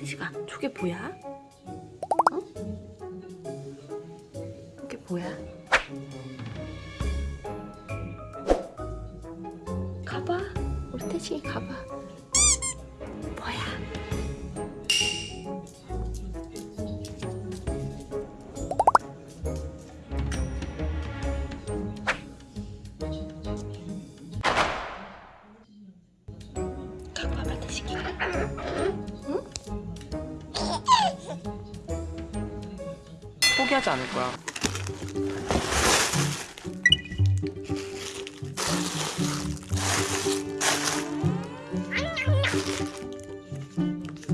태식아 저게 뭐야? 어? 이게 뭐야? 가봐 우리 태식이 가봐 뭐야? 와봐 태식이 포기하지 않을 거야.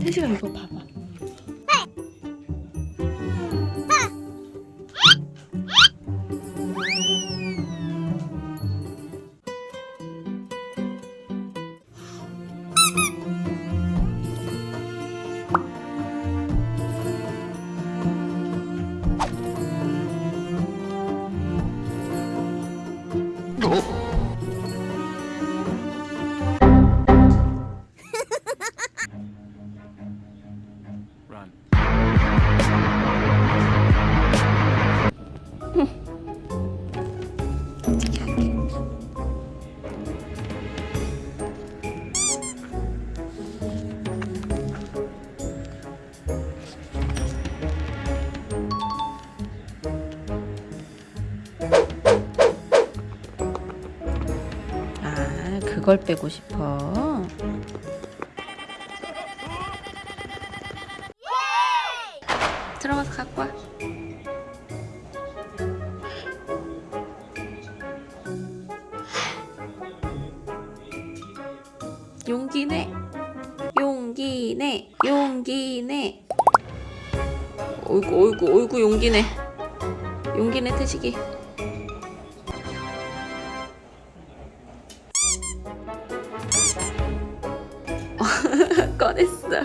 태식아 이거 봐봐 그걸 빼고 싶어. 들어가서 갖고 와. 용기내. 용기내. 용기내. 어이구 어이구 어이구 용기내. 용기내 태식이 꺼냈어